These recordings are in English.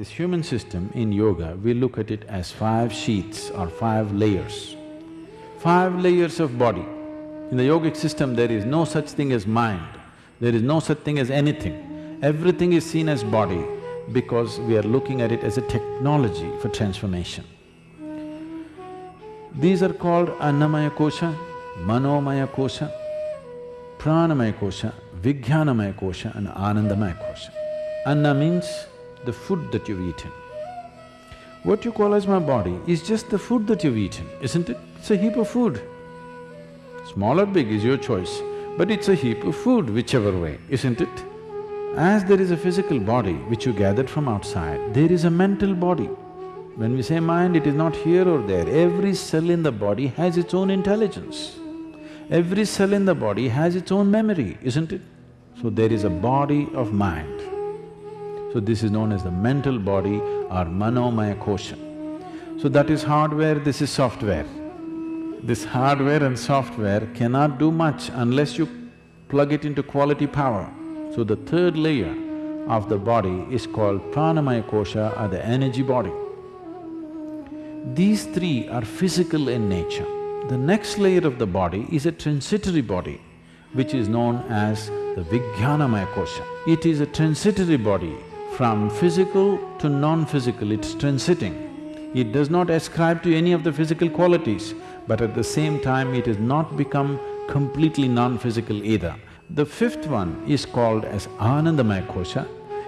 This human system in yoga, we look at it as five sheets or five layers. Five layers of body. In the yogic system, there is no such thing as mind, there is no such thing as anything. Everything is seen as body because we are looking at it as a technology for transformation. These are called Annamaya Kosha, Manomaya Kosha, Pranamaya Kosha, Vijnanamaya Kosha and Anandamaya Kosha. Anna means the food that you've eaten. What you call as my body is just the food that you've eaten, isn't it? It's a heap of food. Small or big is your choice, but it's a heap of food whichever way, isn't it? As there is a physical body which you gathered from outside, there is a mental body. When we say mind, it is not here or there, every cell in the body has its own intelligence. Every cell in the body has its own memory, isn't it? So there is a body of mind. So this is known as the mental body or manomaya kosha. So that is hardware, this is software. This hardware and software cannot do much unless you plug it into quality power. So the third layer of the body is called pranamaya kosha or the energy body. These three are physical in nature. The next layer of the body is a transitory body, which is known as the Vijnanamaya Kosha. It is a transitory body, from physical to non-physical, it's transiting. It does not ascribe to any of the physical qualities, but at the same time it has not become completely non-physical either. The fifth one is called as Anandamaya Kosha.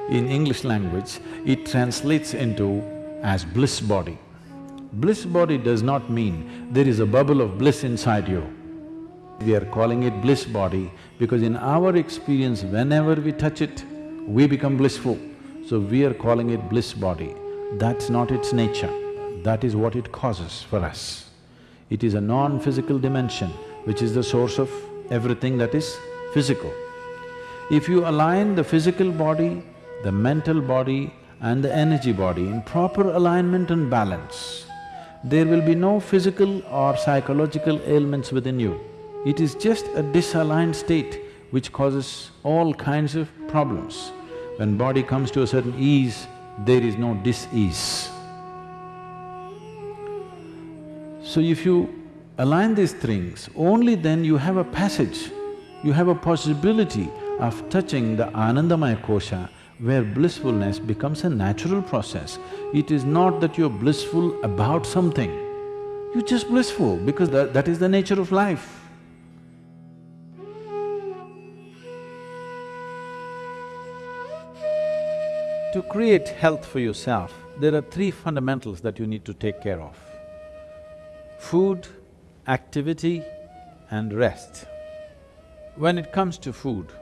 In English language, it translates into as bliss body. Bliss body does not mean there is a bubble of bliss inside you. We are calling it bliss body because in our experience, whenever we touch it, we become blissful. So we are calling it bliss body. That's not its nature, that is what it causes for us. It is a non-physical dimension which is the source of everything that is physical. If you align the physical body, the mental body and the energy body in proper alignment and balance, there will be no physical or psychological ailments within you. It is just a disaligned state which causes all kinds of problems. When body comes to a certain ease, there is no dis-ease. So if you align these things, only then you have a passage, you have a possibility of touching the Anandamaya Kosha where blissfulness becomes a natural process. It is not that you're blissful about something, you're just blissful because that, that is the nature of life. To create health for yourself, there are three fundamentals that you need to take care of. Food, activity and rest. When it comes to food,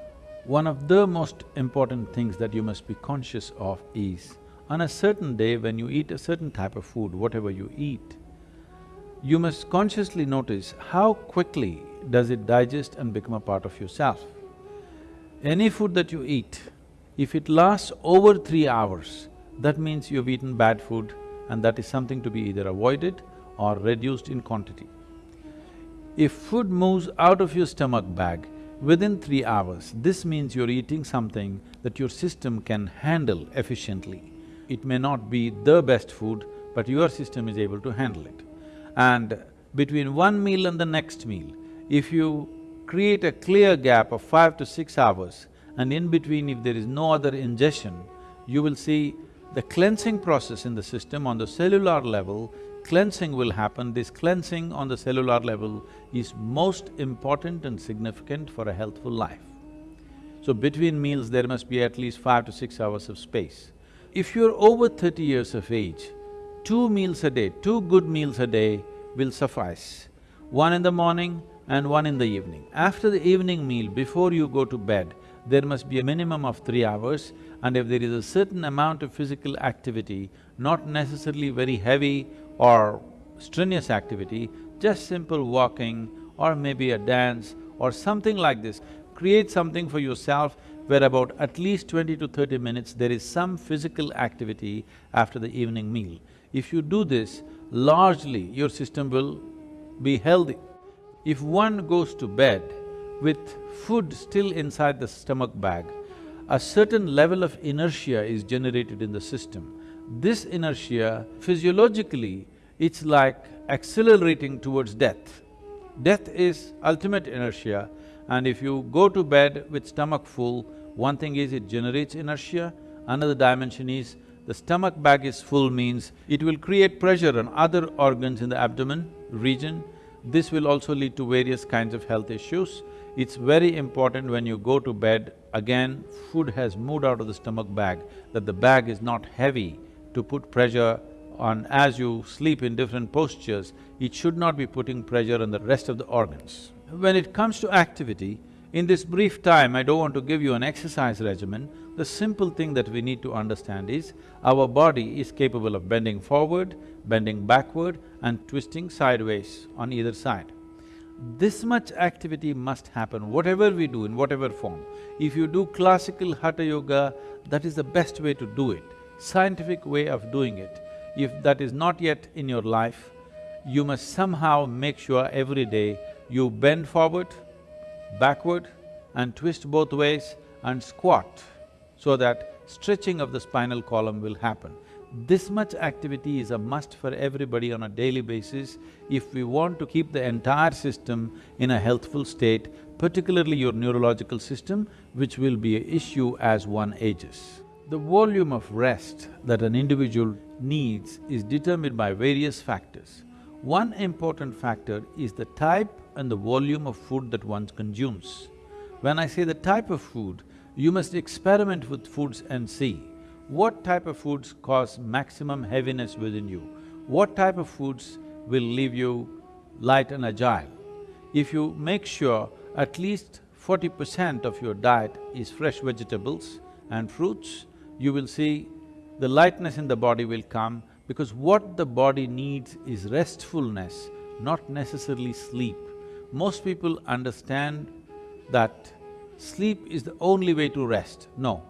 one of the most important things that you must be conscious of is, on a certain day when you eat a certain type of food, whatever you eat, you must consciously notice how quickly does it digest and become a part of yourself. Any food that you eat, if it lasts over three hours, that means you've eaten bad food and that is something to be either avoided or reduced in quantity. If food moves out of your stomach bag, Within three hours, this means you're eating something that your system can handle efficiently. It may not be the best food, but your system is able to handle it. And between one meal and the next meal, if you create a clear gap of five to six hours, and in between if there is no other ingestion, you will see the cleansing process in the system on the cellular level cleansing will happen, this cleansing on the cellular level is most important and significant for a healthful life. So between meals there must be at least five to six hours of space. If you're over thirty years of age, two meals a day, two good meals a day will suffice. One in the morning and one in the evening. After the evening meal, before you go to bed, there must be a minimum of three hours and if there is a certain amount of physical activity, not necessarily very heavy or strenuous activity, just simple walking or maybe a dance or something like this. Create something for yourself where about at least twenty to thirty minutes there is some physical activity after the evening meal. If you do this, largely your system will be healthy. If one goes to bed with food still inside the stomach bag, a certain level of inertia is generated in the system. This inertia, physiologically, it's like accelerating towards death. Death is ultimate inertia and if you go to bed with stomach full, one thing is it generates inertia, another dimension is the stomach bag is full means it will create pressure on other organs in the abdomen region. This will also lead to various kinds of health issues. It's very important when you go to bed, again, food has moved out of the stomach bag, that the bag is not heavy to put pressure on as you sleep in different postures, it should not be putting pressure on the rest of the organs. When it comes to activity, in this brief time, I don't want to give you an exercise regimen, the simple thing that we need to understand is, our body is capable of bending forward, bending backward and twisting sideways on either side. This much activity must happen, whatever we do, in whatever form. If you do classical Hatha Yoga, that is the best way to do it, scientific way of doing it. If that is not yet in your life, you must somehow make sure every day you bend forward, backward and twist both ways and squat so that stretching of the spinal column will happen. This much activity is a must for everybody on a daily basis if we want to keep the entire system in a healthful state, particularly your neurological system, which will be an issue as one ages. The volume of rest that an individual needs is determined by various factors. One important factor is the type and the volume of food that one consumes. When I say the type of food, you must experiment with foods and see what type of foods cause maximum heaviness within you, what type of foods will leave you light and agile. If you make sure at least forty percent of your diet is fresh vegetables and fruits, you will see the lightness in the body will come because what the body needs is restfulness, not necessarily sleep. Most people understand that sleep is the only way to rest. No.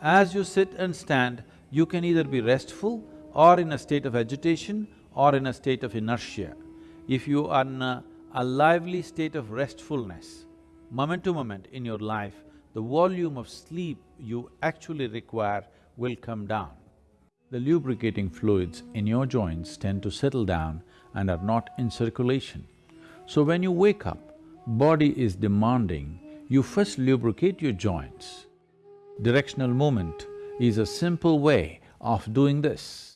As you sit and stand, you can either be restful or in a state of agitation or in a state of inertia. If you are in a, a lively state of restfulness, moment to moment in your life, the volume of sleep you actually require will come down. The lubricating fluids in your joints tend to settle down and are not in circulation. So when you wake up, body is demanding, you first lubricate your joints. Directional movement is a simple way of doing this.